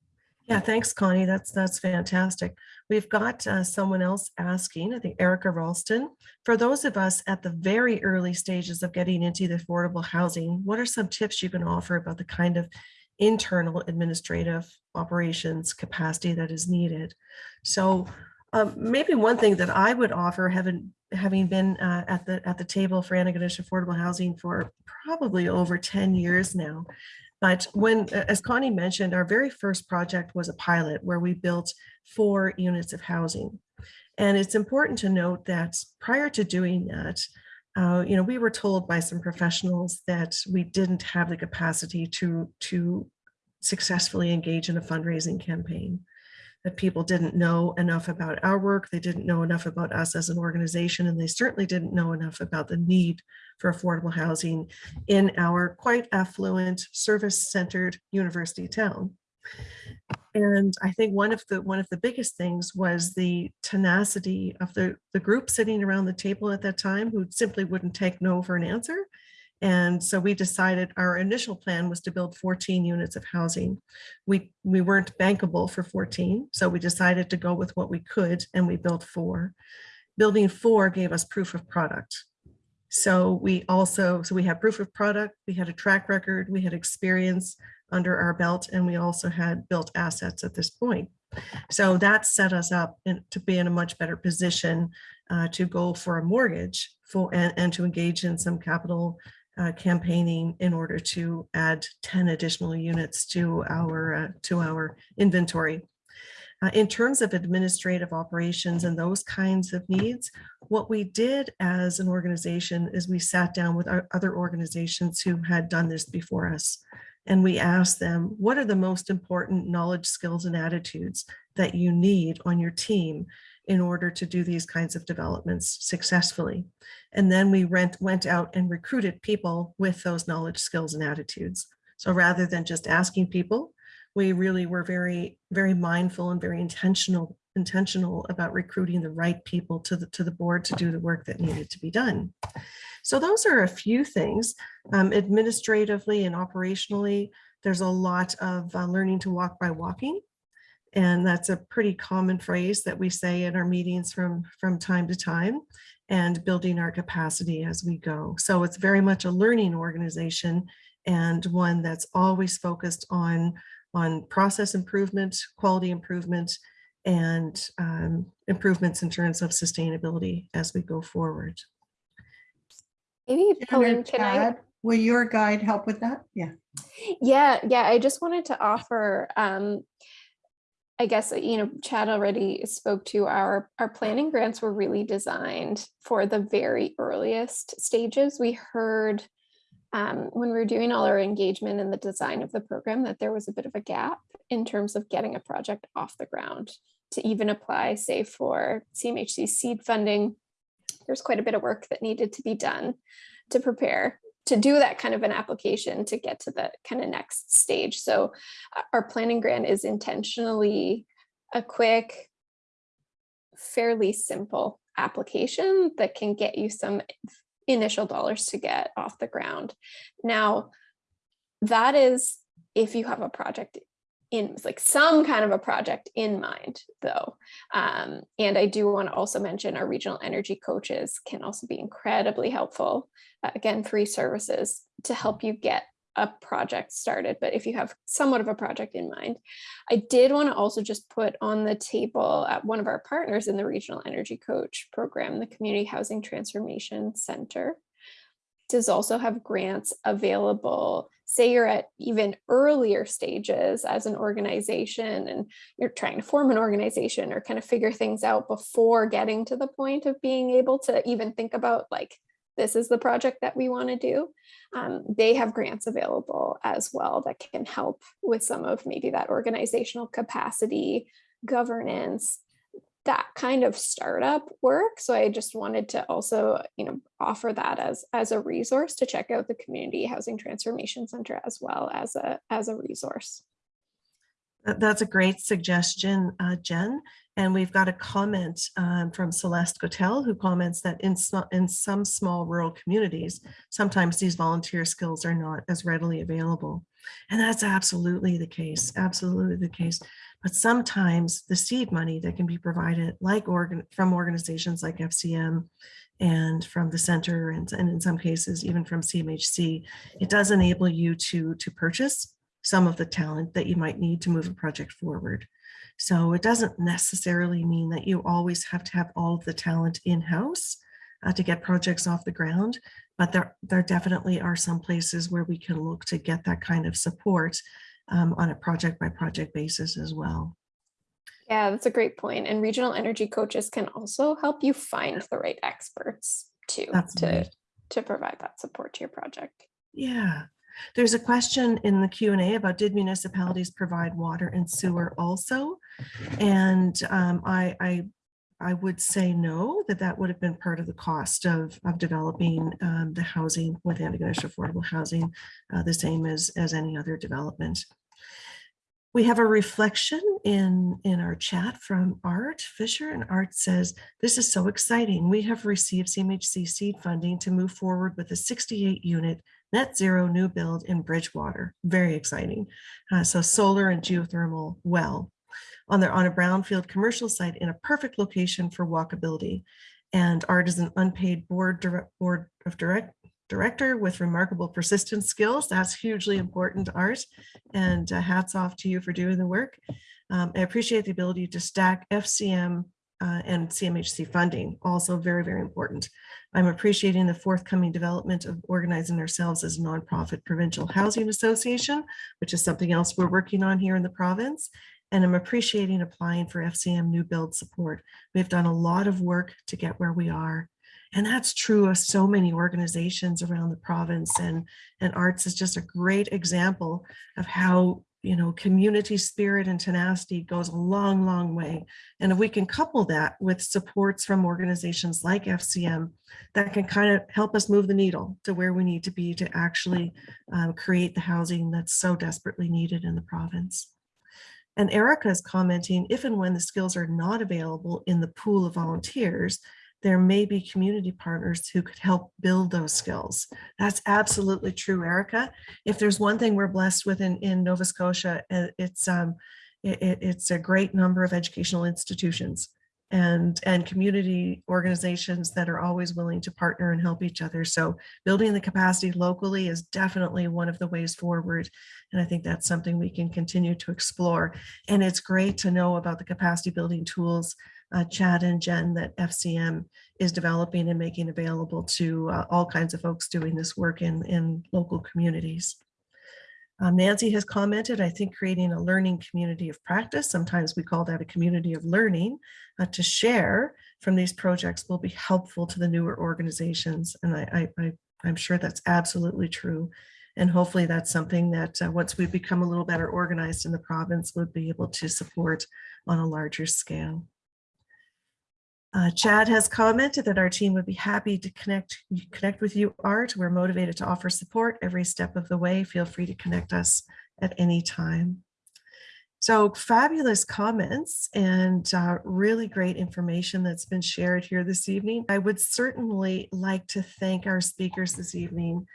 Yeah, thanks, Connie. That's, that's fantastic. We've got uh, someone else asking, I think Erica Ralston. For those of us at the very early stages of getting into the affordable housing, what are some tips you can offer about the kind of internal administrative operations capacity that is needed? So um, maybe one thing that I would offer, having having been uh, at the at the table for Antigonish Affordable Housing for probably over 10 years now, but when, as Connie mentioned, our very first project was a pilot where we built four units of housing. And it's important to note that prior to doing that, uh, you know, we were told by some professionals that we didn't have the capacity to, to successfully engage in a fundraising campaign that people didn't know enough about our work, they didn't know enough about us as an organization, and they certainly didn't know enough about the need for affordable housing in our quite affluent, service-centered university town. And I think one of the one of the biggest things was the tenacity of the, the group sitting around the table at that time who simply wouldn't take no for an answer. And so we decided our initial plan was to build 14 units of housing. We, we weren't bankable for 14, so we decided to go with what we could and we built four. Building four gave us proof of product. So we also, so we had proof of product, we had a track record, we had experience under our belt, and we also had built assets at this point. So that set us up in, to be in a much better position uh, to go for a mortgage for and, and to engage in some capital uh, campaigning in order to add 10 additional units to our uh, to our inventory. Uh, in terms of administrative operations and those kinds of needs, what we did as an organization is we sat down with our other organizations who had done this before us. And we asked them, what are the most important knowledge, skills, and attitudes that you need on your team in order to do these kinds of developments successfully? And then we rent, went out and recruited people with those knowledge, skills, and attitudes. So rather than just asking people, we really were very, very mindful and very intentional intentional about recruiting the right people to the to the board to do the work that needed to be done. So those are a few things. Um, administratively and operationally, there's a lot of uh, learning to walk by walking. And that's a pretty common phrase that we say in our meetings from, from time to time and building our capacity as we go. So it's very much a learning organization and one that's always focused on, on process improvement, quality improvement, and um, improvements in terms of sustainability as we go forward. Maybe Jen Pauline, can I? Will your guide help with that? Yeah. Yeah, yeah, I just wanted to offer, um, I guess, uh, you know, Chad already spoke to our, our planning grants were really designed for the very earliest stages. We heard um, when we were doing all our engagement in the design of the program that there was a bit of a gap in terms of getting a project off the ground to even apply, say, for CMHC seed funding. There's quite a bit of work that needed to be done to prepare to do that kind of an application to get to the kind of next stage. So uh, our planning grant is intentionally a quick, fairly simple application that can get you some initial dollars to get off the ground. Now, that is if you have a project in like some kind of a project in mind though. Um, and I do want to also mention our regional energy coaches can also be incredibly helpful. Uh, again, free services to help you get a project started. But if you have somewhat of a project in mind, I did want to also just put on the table at one of our partners in the regional energy coach program, the Community Housing Transformation Center does also have grants available. Say you're at even earlier stages as an organization and you're trying to form an organization or kind of figure things out before getting to the point of being able to even think about like, this is the project that we want to do. Um, they have grants available as well that can help with some of maybe that organizational capacity, governance, that kind of startup work. So I just wanted to also, you know, offer that as as a resource to check out the Community Housing Transformation Center as well as a as a resource. That's a great suggestion, uh, Jen. And we've got a comment um, from Celeste Gotel who comments that in, in some small rural communities, sometimes these volunteer skills are not as readily available. And that's absolutely the case, absolutely the case. But sometimes the seed money that can be provided like organ from organizations like FCM and from the center and, and in some cases even from CMHC, it does enable you to, to purchase some of the talent that you might need to move a project forward. So it doesn't necessarily mean that you always have to have all of the talent in-house uh, to get projects off the ground, but there, there definitely are some places where we can look to get that kind of support um, on a project by project basis as well. Yeah, that's a great point. And regional energy coaches can also help you find the right experts too That's to, right. to provide that support to your project. Yeah. There's a question in the Q&A about did municipalities provide water and sewer also? And um, I, I, I would say no, that that would have been part of the cost of, of developing um, the housing with Antigonish Affordable Housing, uh, the same as, as any other development. We have a reflection in, in our chat from Art Fisher and Art says, this is so exciting. We have received CMHC seed funding to move forward with a 68 unit net zero new build in Bridgewater. Very exciting. Uh, so solar and geothermal well on their on a brownfield commercial site in a perfect location for walkability. And Art is an unpaid board, direct, board of direct director with remarkable persistence skills. That's hugely important, Art. And uh, hats off to you for doing the work. Um, I appreciate the ability to stack FCM uh, and CMHC funding, also very, very important. I'm appreciating the forthcoming development of organizing ourselves as a nonprofit provincial housing association, which is something else we're working on here in the province. And I'm appreciating applying for FCM new build support. We've done a lot of work to get where we are. And that's true of so many organizations around the province and, and arts is just a great example of how, you know, community spirit and tenacity goes a long, long way. And if we can couple that with supports from organizations like FCM, that can kind of help us move the needle to where we need to be to actually um, create the housing that's so desperately needed in the province. And Erica is commenting, if and when the skills are not available in the pool of volunteers, there may be community partners who could help build those skills. That's absolutely true, Erica. If there's one thing we're blessed with in, in Nova Scotia, uh, it's um, it, it's a great number of educational institutions and and community organizations that are always willing to partner and help each other. So building the capacity locally is definitely one of the ways forward. And I think that's something we can continue to explore. And it's great to know about the capacity building tools uh, Chad and Jen that FCM is developing and making available to uh, all kinds of folks doing this work in, in local communities. Um, Nancy has commented, I think creating a learning community of practice, sometimes we call that a community of learning, uh, to share from these projects will be helpful to the newer organizations. And I, I'm sure that's absolutely true. And hopefully that's something that uh, once we become a little better organized in the province, we'll be able to support on a larger scale. Uh, Chad has commented that our team would be happy to connect connect with you, Art. We're motivated to offer support every step of the way. Feel free to connect us at any time. So fabulous comments and uh, really great information that's been shared here this evening. I would certainly like to thank our speakers this evening.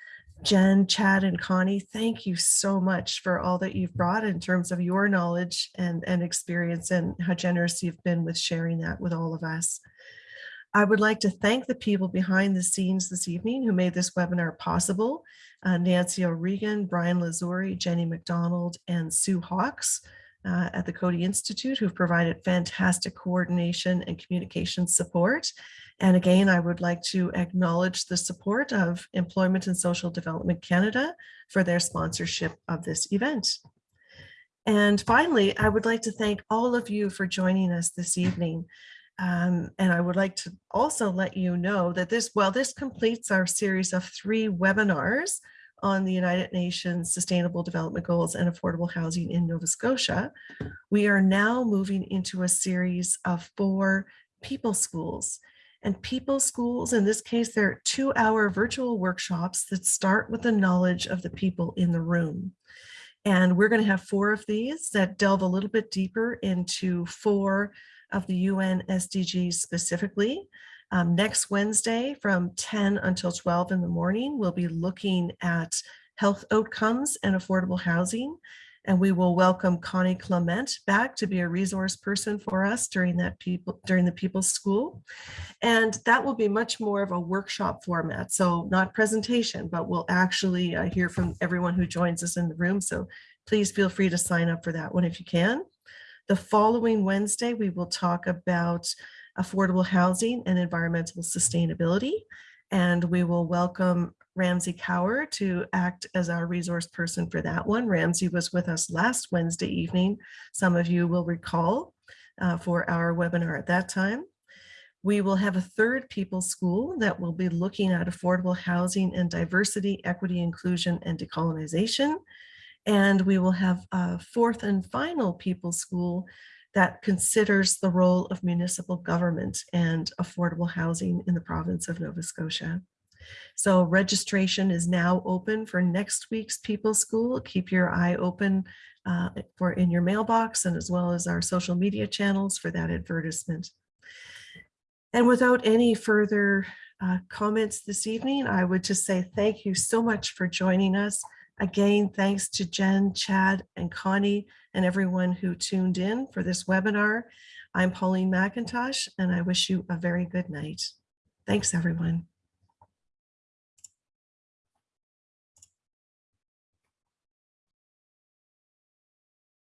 Jen, Chad, and Connie, thank you so much for all that you've brought in terms of your knowledge and, and experience and how generous you've been with sharing that with all of us. I would like to thank the people behind the scenes this evening who made this webinar possible. Uh, Nancy O'Regan, Brian Lazuri, Jenny McDonald, and Sue Hawks uh, at the Coady Institute who've provided fantastic coordination and communication support. And again, I would like to acknowledge the support of Employment and Social Development Canada for their sponsorship of this event. And finally, I would like to thank all of you for joining us this evening. Um, and I would like to also let you know that this, well, this completes our series of three webinars on the United Nations Sustainable Development Goals and affordable housing in Nova Scotia. We are now moving into a series of four people schools. And people schools, in this case, they're two hour virtual workshops that start with the knowledge of the people in the room. And we're going to have four of these that delve a little bit deeper into four of the UN SDGs specifically. Um, next Wednesday from 10 until 12 in the morning, we'll be looking at health outcomes and affordable housing. And we will welcome Connie Clement back to be a resource person for us during that people during the People's School. And that will be much more of a workshop format. So not presentation, but we'll actually uh, hear from everyone who joins us in the room. So please feel free to sign up for that one if you can. The following Wednesday, we will talk about affordable housing and environmental sustainability. And we will welcome Ramsey Cower to act as our resource person for that one. Ramsey was with us last Wednesday evening. Some of you will recall uh, for our webinar at that time. We will have a third people school that will be looking at affordable housing and diversity, equity, inclusion, and decolonization. And we will have a fourth and final people school that considers the role of municipal government and affordable housing in the province of Nova Scotia. So registration is now open for next week's People School. Keep your eye open uh, for in your mailbox and as well as our social media channels for that advertisement. And without any further uh, comments this evening, I would just say thank you so much for joining us. Again, thanks to Jen, Chad, and Connie, and everyone who tuned in for this webinar. I'm Pauline McIntosh, and I wish you a very good night. Thanks, everyone.